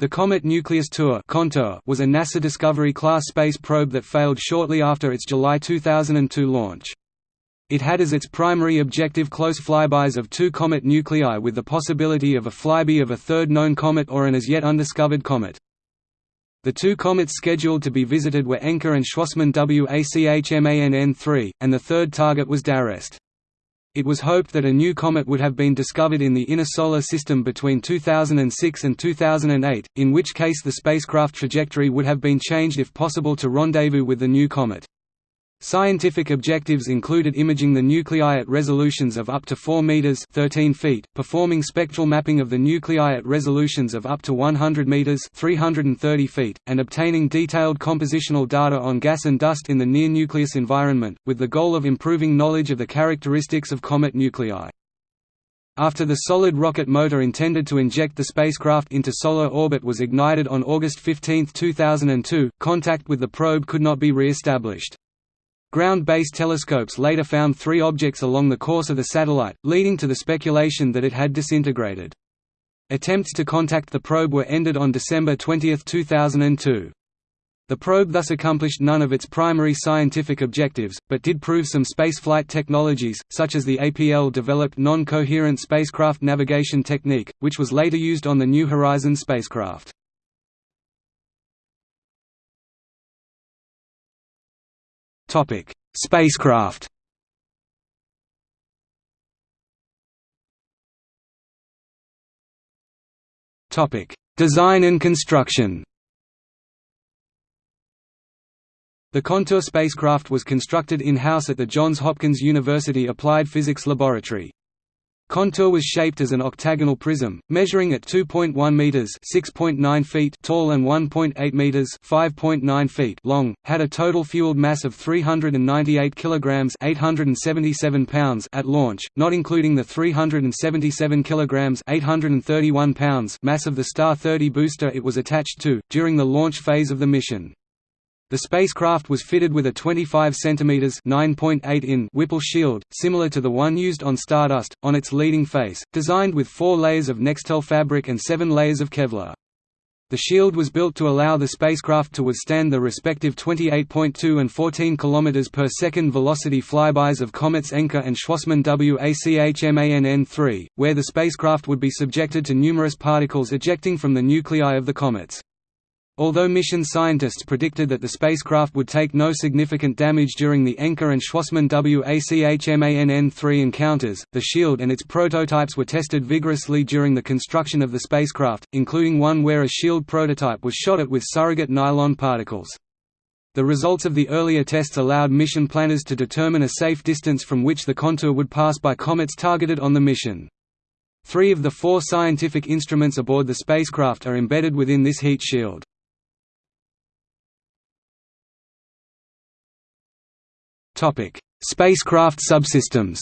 The Comet Nucleus Tour was a NASA Discovery-class space probe that failed shortly after its July 2002 launch. It had as its primary objective close flybys of two comet nuclei with the possibility of a flyby of a third known comet or an as yet undiscovered comet. The two comets scheduled to be visited were Encke and Schwassmann WACHMANN 3, and the third target was d'Arrest. It was hoped that a new comet would have been discovered in the inner solar system between 2006 and 2008, in which case the spacecraft trajectory would have been changed if possible to rendezvous with the new comet. Scientific objectives included imaging the nuclei at resolutions of up to 4 meters (13 feet), performing spectral mapping of the nuclei at resolutions of up to 100 meters (330 feet), and obtaining detailed compositional data on gas and dust in the near nucleus environment, with the goal of improving knowledge of the characteristics of comet nuclei. After the solid rocket motor intended to inject the spacecraft into solar orbit was ignited on August 15, 2002, contact with the probe could not be re-established. Ground-based telescopes later found three objects along the course of the satellite, leading to the speculation that it had disintegrated. Attempts to contact the probe were ended on December 20, 2002. The probe thus accomplished none of its primary scientific objectives, but did prove some spaceflight technologies, such as the APL-developed non-coherent spacecraft navigation technique, which was later used on the New Horizons spacecraft. Topic: Spacecraft. Topic: Design and construction. The Contour spacecraft was constructed in-house at the Johns Hopkins University Applied Physics Laboratory. Contour was shaped as an octagonal prism, measuring at 2.1 meters (6.9 feet) tall and 1.8 meters (5.9 feet) long, had a total fueled mass of 398 kilograms (877 pounds) at launch, not including the 377 kilograms (831 pounds) mass of the Star 30 booster it was attached to during the launch phase of the mission. The spacecraft was fitted with a 25 cm (9.8 in) Whipple shield, similar to the one used on Stardust, on its leading face, designed with four layers of Nextel fabric and seven layers of Kevlar. The shield was built to allow the spacecraft to withstand the respective 28.2 and 14 km per second velocity flybys of comets Encke and Schwassmann WACHMANN 3, where the spacecraft would be subjected to numerous particles ejecting from the nuclei of the comets. Although mission scientists predicted that the spacecraft would take no significant damage during the Encke and Schwassmann WACHMANN-3 encounters, the shield and its prototypes were tested vigorously during the construction of the spacecraft, including one where a shield prototype was shot at with surrogate nylon particles. The results of the earlier tests allowed mission planners to determine a safe distance from which the contour would pass by comets targeted on the mission. Three of the four scientific instruments aboard the spacecraft are embedded within this heat shield. Spacecraft subsystems.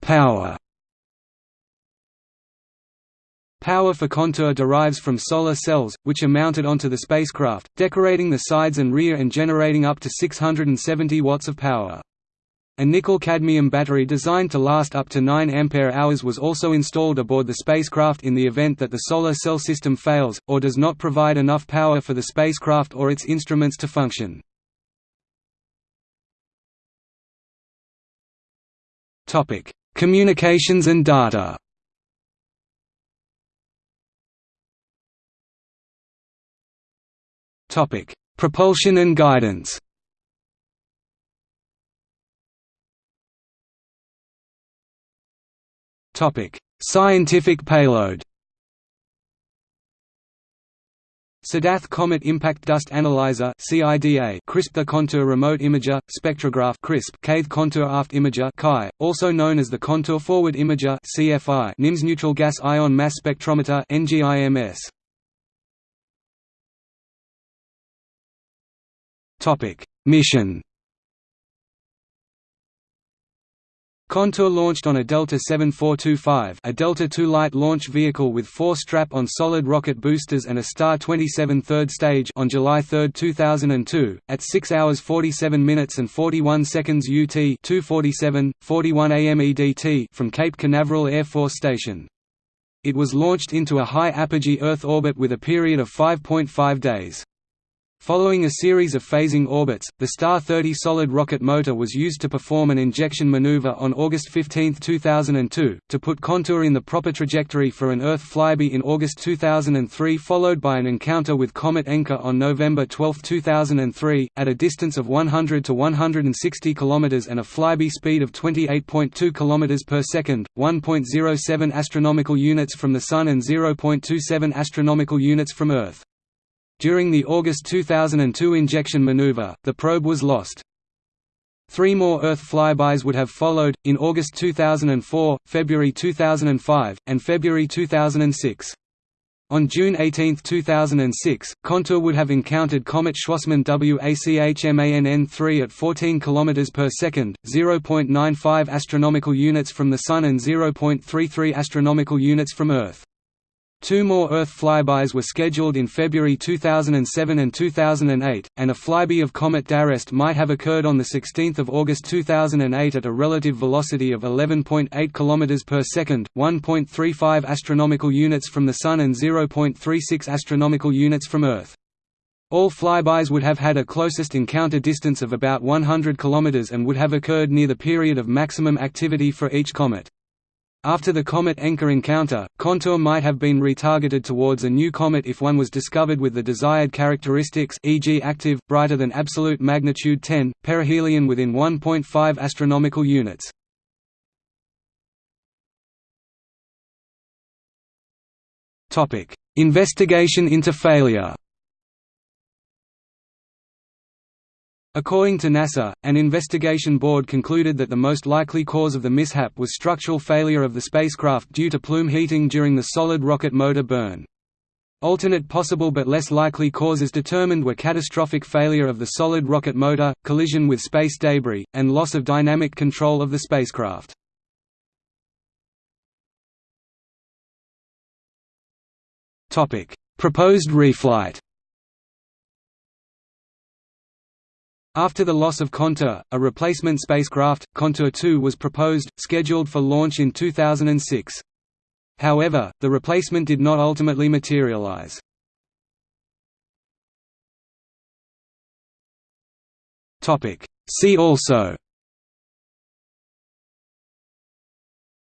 Power. Power for Contour derives from solar cells, which are mounted onto the spacecraft, decorating the sides and rear and generating up to 670 watts of power. A nickel-cadmium battery designed to last up to 9 ampere-hours was also installed aboard the spacecraft in the event that the solar cell system fails, or does not provide enough power for the spacecraft or its instruments to function. Communications and data Propulsion and guidance Scientific payload. Sadath Comet Impact Dust Analyzer (CIDA), CRISP the Contour Remote Imager, Spectrograph (CRISP), Kaythe Contour Aft Imager (KAI), also known as the Contour Forward Imager (CFI), NIMS Neutral Gas Ion Mass Spectrometer (NGIMS). Topic: Mission Contour launched on a Delta 7425 a Delta II light launch vehicle with four strap-on solid rocket boosters and a Star 27 third stage on July 3, 2002, at 6 hours 47 minutes and 41 seconds UT 247, 41 AM EDT from Cape Canaveral Air Force Station. It was launched into a high apogee Earth orbit with a period of 5.5 days. Following a series of phasing orbits, the Star 30 solid rocket motor was used to perform an injection maneuver on August 15, 2002, to put Contour in the proper trajectory for an Earth flyby in August 2003 followed by an encounter with Comet Encke on November 12, 2003, at a distance of 100 to 160 km and a flyby speed of 28.2 km per second, 1.07 astronomical units from the Sun and 0.27 astronomical units from Earth. During the August 2002 injection maneuver, the probe was lost. Three more Earth flybys would have followed, in August 2004, February 2005, and February 2006. On June 18, 2006, Contour would have encountered comet Schwassmann WACHMANN3 at 14 km per second, 0.95 astronomical units from the Sun and 0.33 astronomical units from Earth. Two more Earth flybys were scheduled in February 2007 and 2008, and a flyby of Comet d'Arrest might have occurred on 16 August 2008 at a relative velocity of 11.8 km per second, 1.35 astronomical units from the Sun and 0.36 astronomical units from Earth. All flybys would have had a closest encounter distance of about 100 km and would have occurred near the period of maximum activity for each comet. After the Comet Encke encounter, Contour might have been retargeted towards a new comet if one was discovered with the desired characteristics e.g. active, brighter than absolute magnitude 10, perihelion within 1.5 astronomical units. Investigation into failure According to NASA, an investigation board concluded that the most likely cause of the mishap was structural failure of the spacecraft due to plume heating during the solid rocket motor burn. Alternate possible but less likely causes determined were catastrophic failure of the solid rocket motor, collision with space debris, and loss of dynamic control of the spacecraft. Proposed reflight After the loss of Contour, a replacement spacecraft, Contour 2 was proposed, scheduled for launch in 2006. However, the replacement did not ultimately materialize. See also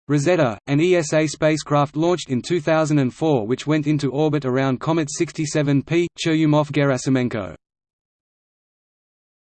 Rosetta, an ESA spacecraft launched in 2004 which went into orbit around Comet 67P, Churyumov-Gerasimenko